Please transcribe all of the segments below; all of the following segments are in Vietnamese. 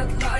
o'clock.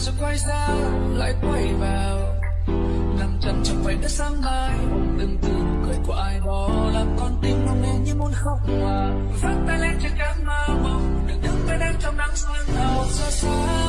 rồi quay ra, lại quay vào. Nằm chân trong vài đất sáng mai từng từ nụ cười của ai đó làm con tim nóng lên như muốn khóc mà. Vắt tay lên trên cánh mơ mộng đừng đứng bên em trong nắng sương hào xa xa.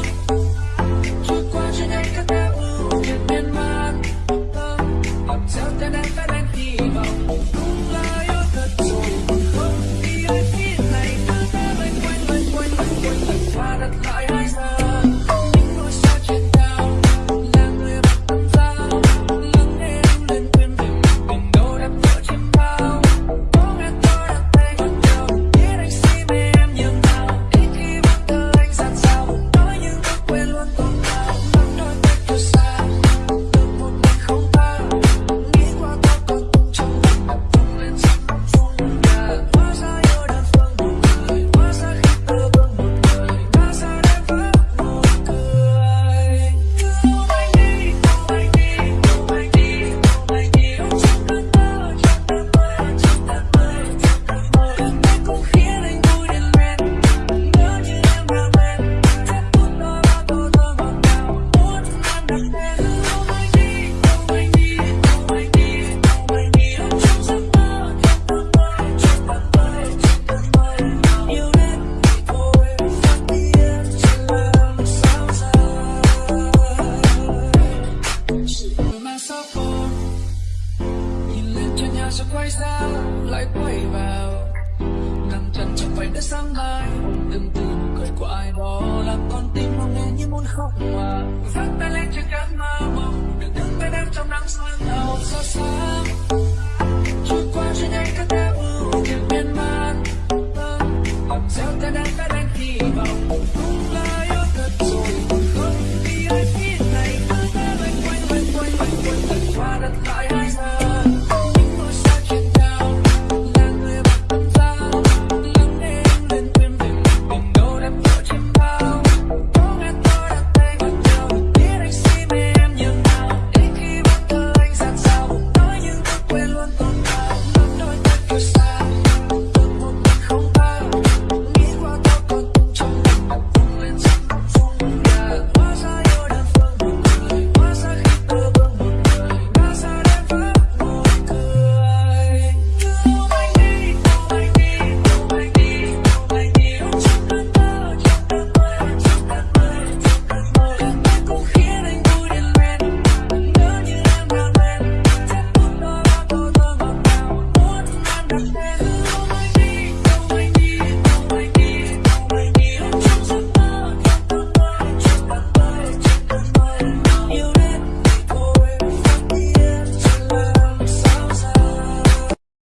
lại quay vào. Nằm chân trong vành đất sáng mai từng từ nụ cười của ai đó. Làm con tim mong nghe như muốn khóc mà. Vắt tay lên cho cánh mai